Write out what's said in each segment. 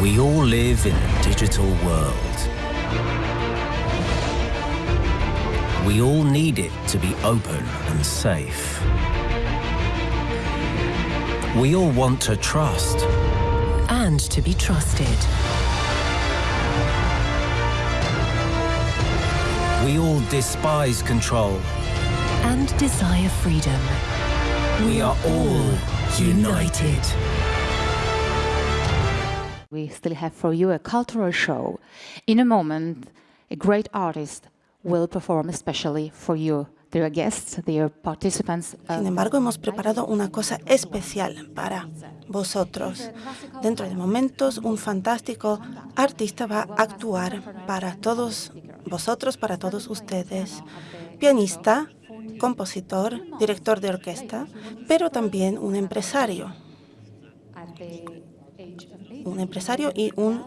We all live in a digital world. We all need it to be open and safe. We all want to trust. and to be trusted. We all despise control. And desire freedom. We are all united. We still have for you a cultural show. In a moment, a great artist will perform especially for you, dear guests, dear participants. Sin embargo, hemos preparado una cosa especial para vosotros. Dentro de momentos, un fantástico artista va a actuar para todos vosotros, para todos ustedes. Pianista, compositor, director de orquesta, pero también un empresario. Un empresario y un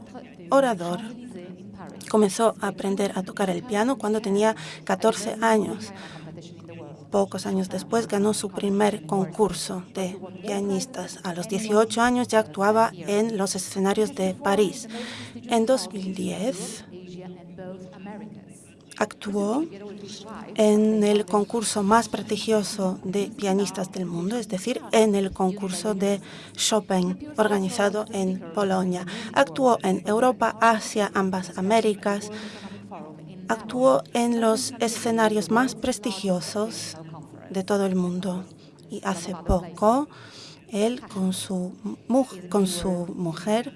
orador. Comenzó a aprender a tocar el piano cuando tenía 14 años. Pocos años después ganó su primer concurso de pianistas. A los 18 años ya actuaba en los escenarios de París. En 2010 actuó en el concurso más prestigioso de pianistas del mundo, es decir, en el concurso de Chopin organizado en Polonia. Actuó en Europa, Asia, ambas Américas. Actuó en los escenarios más prestigiosos de todo el mundo. Y hace poco, él con su, con su mujer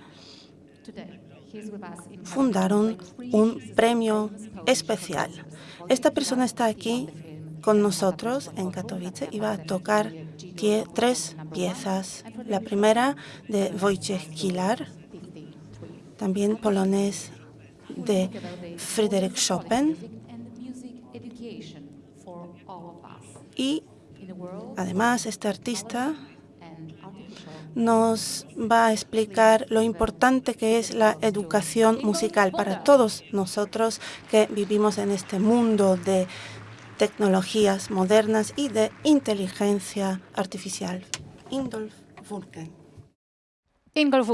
fundaron un premio especial. Esta persona está aquí con nosotros en Katowice y va a tocar tres piezas. La primera de Wojciech Kilar, también polonés de Fryderyk Chopin. Y además este artista nos va a explicar lo importante que es la educación musical para todos nosotros que vivimos en este mundo de tecnologías modernas y de inteligencia artificial. Ingolf Vulken. Ingolf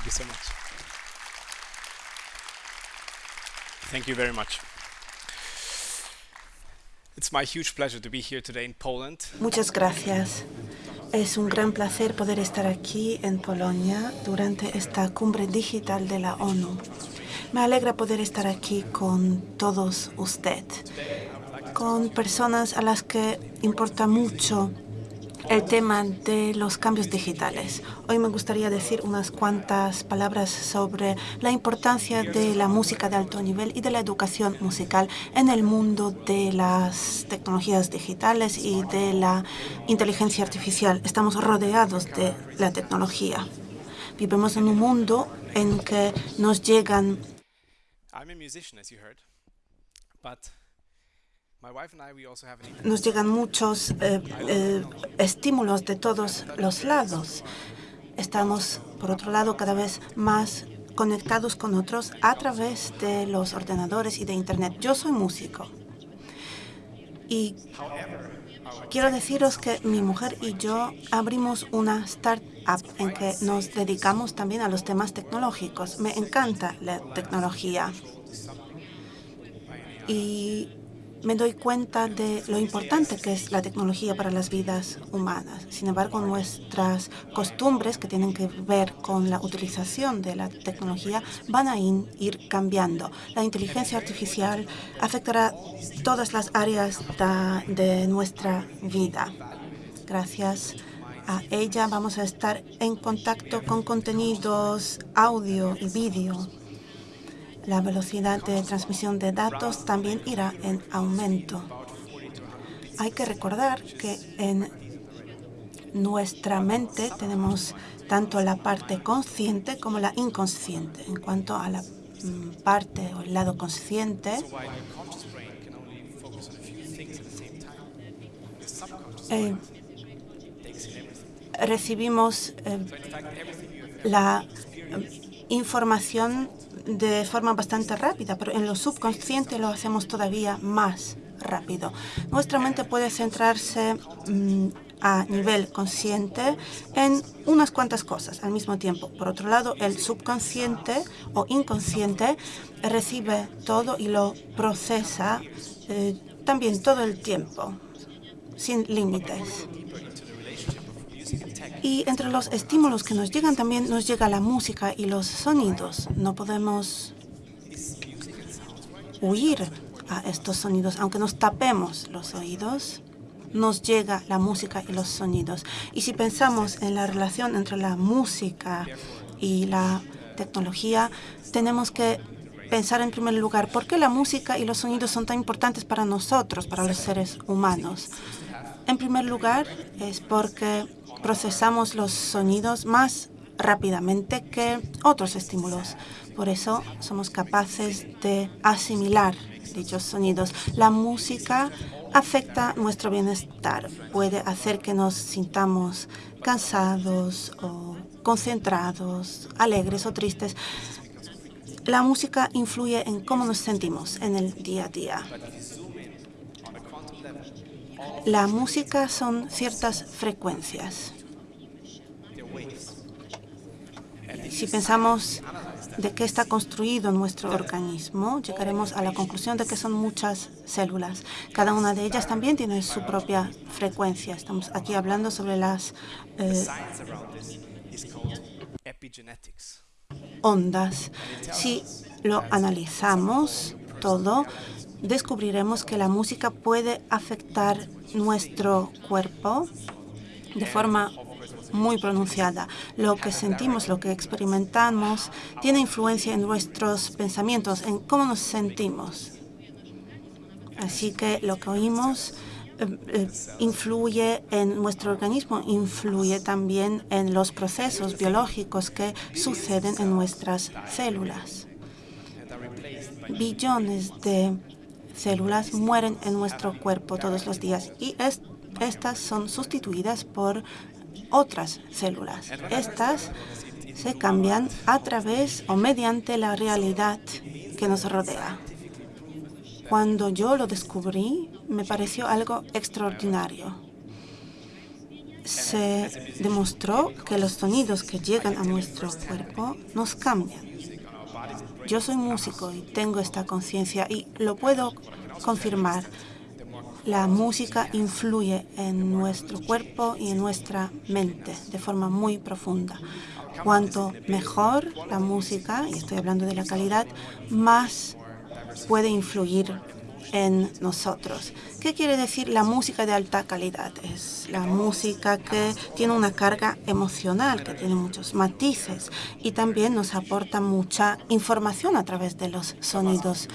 Funda. you so much. Thank you very much. It's my huge pleasure to be here today in Poland. Muchas gracias. Es un gran placer poder estar aquí en Polonia durante esta cumbre digital de la ONU. Me alegra poder estar aquí con todos ustedes, con personas a las que importa mucho el tema de los cambios digitales. Hoy me gustaría decir unas cuantas palabras sobre la importancia de la música de alto nivel y de la educación musical en el mundo de las tecnologías digitales y de la inteligencia artificial. Estamos rodeados de la tecnología. Vivimos en un mundo en que nos llegan nos llegan muchos eh, eh, estímulos de todos los lados. Estamos, por otro lado, cada vez más conectados con otros a través de los ordenadores y de Internet. Yo soy músico y quiero deciros que mi mujer y yo abrimos una startup en que nos dedicamos también a los temas tecnológicos. Me encanta la tecnología y me doy cuenta de lo importante que es la tecnología para las vidas humanas. Sin embargo, nuestras costumbres que tienen que ver con la utilización de la tecnología van a ir cambiando. La inteligencia artificial afectará todas las áreas de nuestra vida. Gracias a ella vamos a estar en contacto con contenidos audio y vídeo la velocidad de transmisión de datos también irá en aumento. Hay que recordar que en nuestra mente tenemos tanto la parte consciente como la inconsciente. En cuanto a la mm, parte o el lado consciente, eh, recibimos eh, la eh, información de forma bastante rápida, pero en lo subconsciente lo hacemos todavía más rápido. Nuestra mente puede centrarse mm, a nivel consciente en unas cuantas cosas al mismo tiempo. Por otro lado, el subconsciente o inconsciente recibe todo y lo procesa eh, también todo el tiempo, sin límites. Y entre los estímulos que nos llegan también nos llega la música y los sonidos. No podemos huir a estos sonidos, aunque nos tapemos los oídos, nos llega la música y los sonidos. Y si pensamos en la relación entre la música y la tecnología, tenemos que pensar en primer lugar por qué la música y los sonidos son tan importantes para nosotros, para los seres humanos. En primer lugar, es porque procesamos los sonidos más rápidamente que otros estímulos. Por eso somos capaces de asimilar dichos sonidos. La música afecta nuestro bienestar. Puede hacer que nos sintamos cansados o concentrados, alegres o tristes. La música influye en cómo nos sentimos en el día a día. La música son ciertas frecuencias. Si pensamos de qué está construido nuestro organismo, llegaremos a la conclusión de que son muchas células. Cada una de ellas también tiene su propia frecuencia. Estamos aquí hablando sobre las eh, ondas. Si lo analizamos todo, descubriremos que la música puede afectar nuestro cuerpo de forma muy pronunciada. Lo que sentimos, lo que experimentamos, tiene influencia en nuestros pensamientos, en cómo nos sentimos. Así que lo que oímos eh, eh, influye en nuestro organismo, influye también en los procesos biológicos que suceden en nuestras células. Billones de células mueren en nuestro cuerpo todos los días y estas son sustituidas por otras células. Estas se cambian a través o mediante la realidad que nos rodea. Cuando yo lo descubrí, me pareció algo extraordinario. se demostró que los sonidos que llegan a nuestro cuerpo nos cambian. Yo soy músico y tengo esta conciencia y lo puedo confirmar. La música influye en nuestro cuerpo y en nuestra mente de forma muy profunda. Cuanto mejor la música, y estoy hablando de la calidad, más puede influir en nosotros. ¿Qué quiere decir la música de alta calidad? Es la música que tiene una carga emocional, que tiene muchos matices y también nos aporta mucha información a través de los sonidos.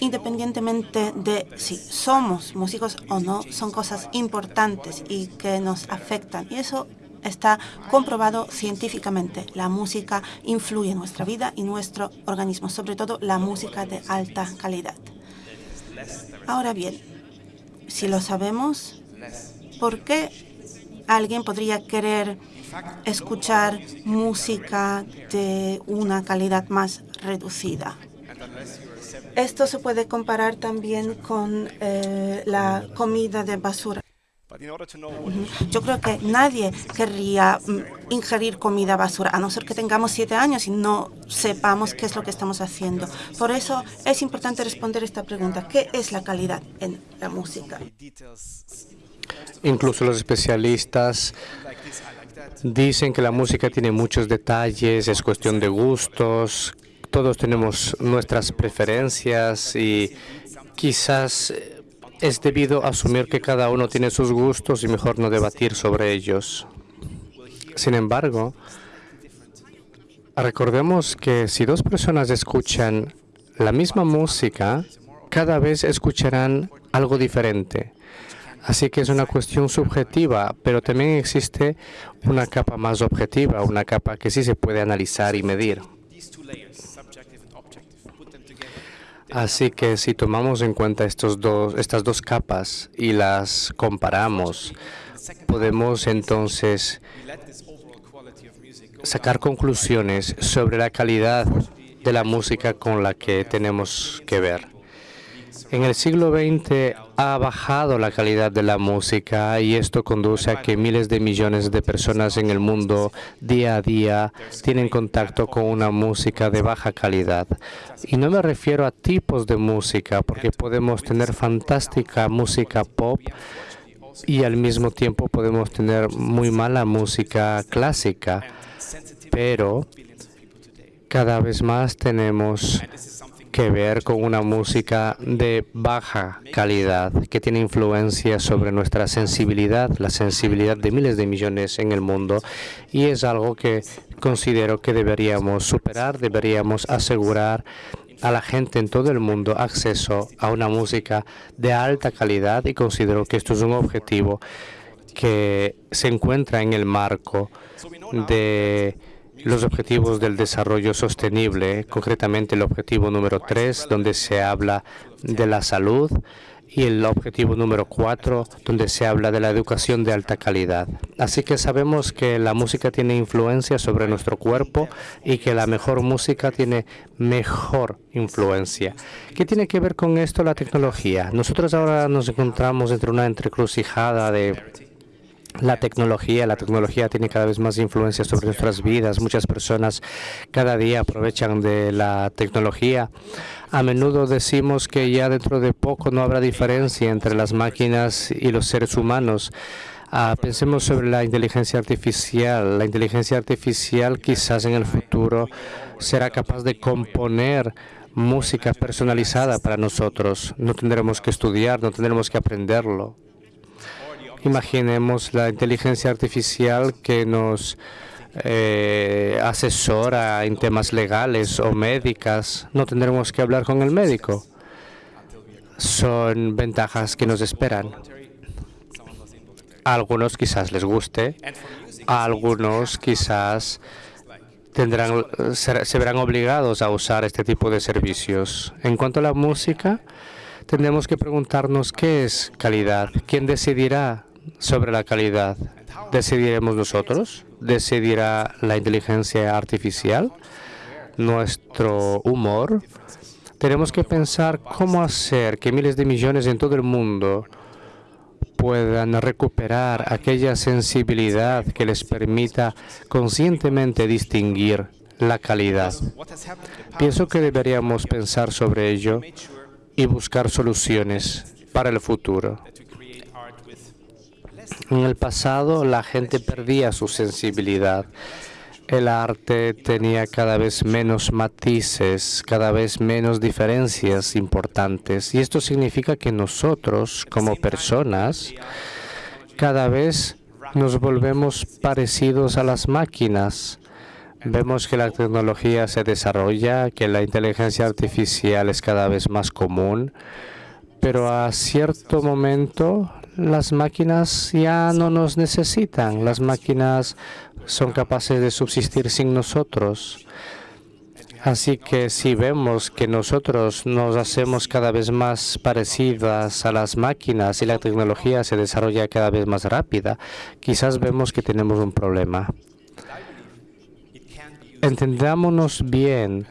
Independientemente de si somos músicos o no, son cosas importantes y que nos afectan. Y eso está comprobado científicamente. La música influye en nuestra vida y nuestro organismo, sobre todo la música de alta calidad. Ahora bien, si lo sabemos, ¿por qué alguien podría querer escuchar música de una calidad más reducida? Esto se puede comparar también con eh, la comida de basura. Yo creo que nadie querría mm, ingerir comida basura, a no ser que tengamos siete años y no sepamos qué es lo que estamos haciendo. Por eso es importante responder esta pregunta. ¿Qué es la calidad en la música? Incluso los especialistas dicen que la música tiene muchos detalles, es cuestión de gustos, todos tenemos nuestras preferencias y quizás es debido a asumir que cada uno tiene sus gustos y mejor no debatir sobre ellos. Sin embargo, recordemos que si dos personas escuchan la misma música, cada vez escucharán algo diferente. Así que es una cuestión subjetiva, pero también existe una capa más objetiva, una capa que sí se puede analizar y medir. Así que si tomamos en cuenta estos dos, estas dos capas y las comparamos, podemos entonces sacar conclusiones sobre la calidad de la música con la que tenemos que ver. En el siglo XX ha bajado la calidad de la música y esto conduce a que miles de millones de personas en el mundo día a día tienen contacto con una música de baja calidad. Y no me refiero a tipos de música, porque podemos tener fantástica música pop y al mismo tiempo podemos tener muy mala música clásica, pero cada vez más tenemos que ver con una música de baja calidad que tiene influencia sobre nuestra sensibilidad, la sensibilidad de miles de millones en el mundo y es algo que considero que deberíamos superar, deberíamos asegurar a la gente en todo el mundo acceso a una música de alta calidad y considero que esto es un objetivo que se encuentra en el marco de los objetivos del desarrollo sostenible, concretamente el objetivo número 3, donde se habla de la salud, y el objetivo número 4, donde se habla de la educación de alta calidad. Así que sabemos que la música tiene influencia sobre nuestro cuerpo y que la mejor música tiene mejor influencia. ¿Qué tiene que ver con esto la tecnología? Nosotros ahora nos encontramos entre una entrecrucijada de la tecnología. La tecnología tiene cada vez más influencia sobre nuestras vidas. Muchas personas cada día aprovechan de la tecnología. A menudo decimos que ya dentro de poco no habrá diferencia entre las máquinas y los seres humanos. Ah, pensemos sobre la inteligencia artificial. La inteligencia artificial quizás en el futuro será capaz de componer música personalizada para nosotros. No tendremos que estudiar, no tendremos que aprenderlo. Imaginemos la inteligencia artificial que nos eh, asesora en temas legales o médicas. No tendremos que hablar con el médico. Son ventajas que nos esperan. A algunos quizás les guste, a algunos quizás tendrán, se verán obligados a usar este tipo de servicios. En cuanto a la música, tendremos que preguntarnos qué es calidad. ¿Quién decidirá sobre la calidad? ¿Decidiremos nosotros? ¿Decidirá la inteligencia artificial? ¿Nuestro humor? Tenemos que pensar cómo hacer que miles de millones en todo el mundo puedan recuperar aquella sensibilidad que les permita conscientemente distinguir la calidad. Pienso que deberíamos pensar sobre ello y buscar soluciones para el futuro. En el pasado la gente perdía su sensibilidad. El arte tenía cada vez menos matices, cada vez menos diferencias importantes. Y esto significa que nosotros, como personas, cada vez nos volvemos parecidos a las máquinas. Vemos que la tecnología se desarrolla, que la inteligencia artificial es cada vez más común, pero a cierto momento las máquinas ya no nos necesitan. Las máquinas son capaces de subsistir sin nosotros. Así que si vemos que nosotros nos hacemos cada vez más parecidas a las máquinas y la tecnología se desarrolla cada vez más rápida, quizás vemos que tenemos un problema entendámonos bien,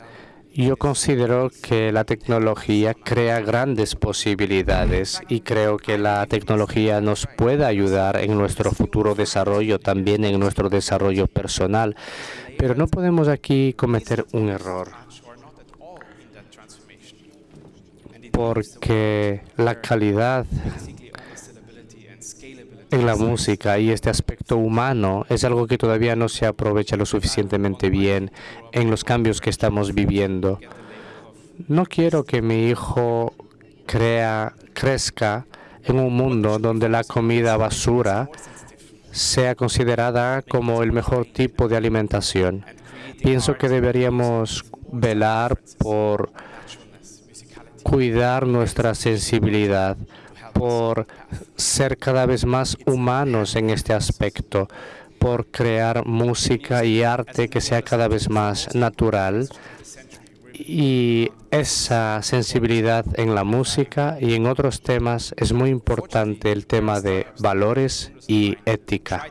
yo considero que la tecnología crea grandes posibilidades y creo que la tecnología nos puede ayudar en nuestro futuro desarrollo, también en nuestro desarrollo personal. Pero no podemos aquí cometer un error. Porque la calidad en la música y este aspecto humano es algo que todavía no se aprovecha lo suficientemente bien en los cambios que estamos viviendo. No quiero que mi hijo crea, crezca en un mundo donde la comida basura sea considerada como el mejor tipo de alimentación. Pienso que deberíamos velar por cuidar nuestra sensibilidad, por ser cada vez más humanos en este aspecto, por crear música y arte que sea cada vez más natural y esa sensibilidad en la música y en otros temas es muy importante el tema de valores y ética.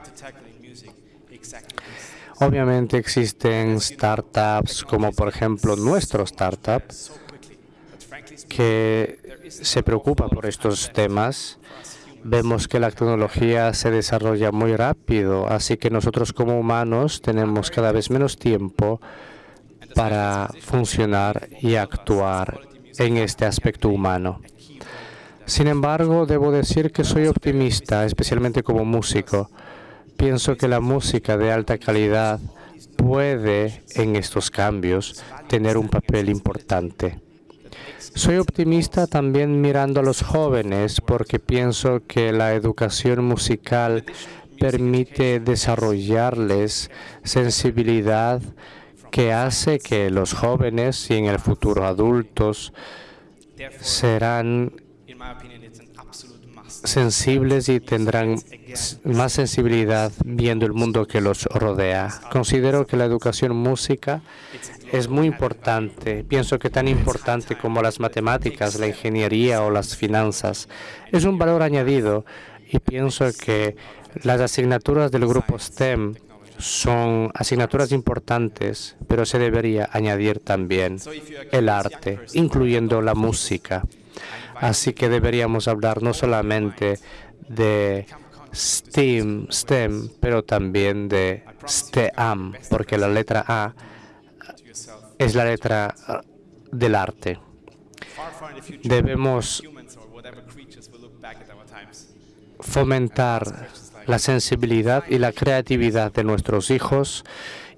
Obviamente existen startups como por ejemplo nuestro startup que se preocupa por estos temas. Vemos que la tecnología se desarrolla muy rápido, así que nosotros como humanos tenemos cada vez menos tiempo para funcionar y actuar en este aspecto humano. Sin embargo, debo decir que soy optimista, especialmente como músico. Pienso que la música de alta calidad puede, en estos cambios, tener un papel importante. Soy optimista también mirando a los jóvenes porque pienso que la educación musical permite desarrollarles sensibilidad que hace que los jóvenes y en el futuro adultos serán sensibles y tendrán más sensibilidad viendo el mundo que los rodea. Considero que la educación música es muy importante. Pienso que tan importante como las matemáticas, la ingeniería o las finanzas. Es un valor añadido y pienso que las asignaturas del grupo STEM son asignaturas importantes, pero se debería añadir también el arte, incluyendo la música. Así que deberíamos hablar no solamente de STEM, STEM, pero también de STEAM, porque la letra A es la letra ah, del arte. Debemos fomentar la sensibilidad y la creatividad de nuestros hijos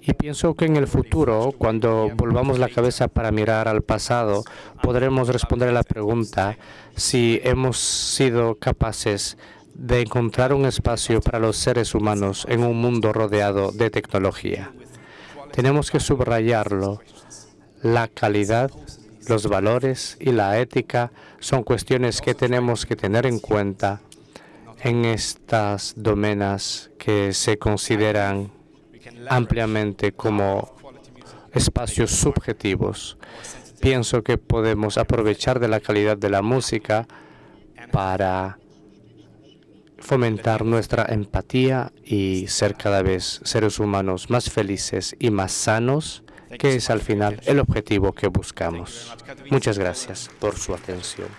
y pienso que en el futuro, cuando volvamos la cabeza para mirar al pasado, podremos responder a la pregunta si hemos sido capaces de encontrar un espacio para los seres humanos en un mundo rodeado de tecnología. Tenemos que subrayarlo la calidad, los valores y la ética son cuestiones que tenemos que tener en cuenta en estas domenas que se consideran ampliamente como espacios subjetivos. Pienso que podemos aprovechar de la calidad de la música para fomentar nuestra empatía y ser cada vez seres humanos más felices y más sanos que es al final el objetivo que buscamos. Muchas gracias por su atención.